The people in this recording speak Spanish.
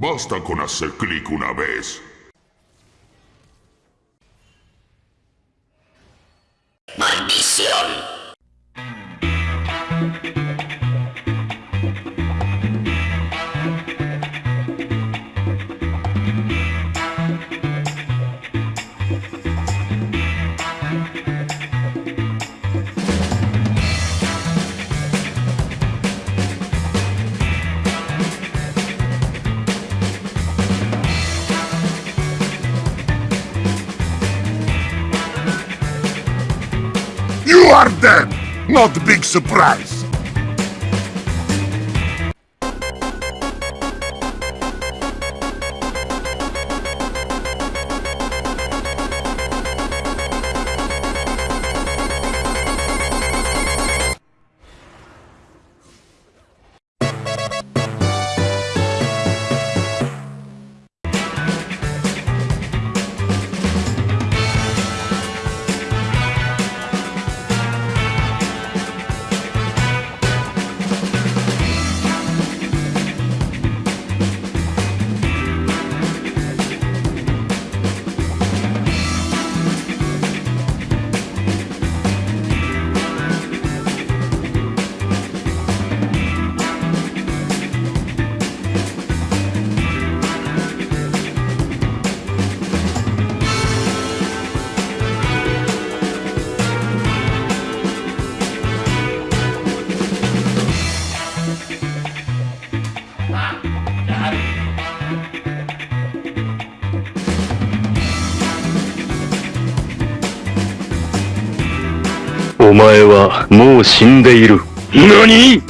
Basta con hacer clic una vez. Maldición. You are dead! Not big surprise! お前はもう死んでいる。何？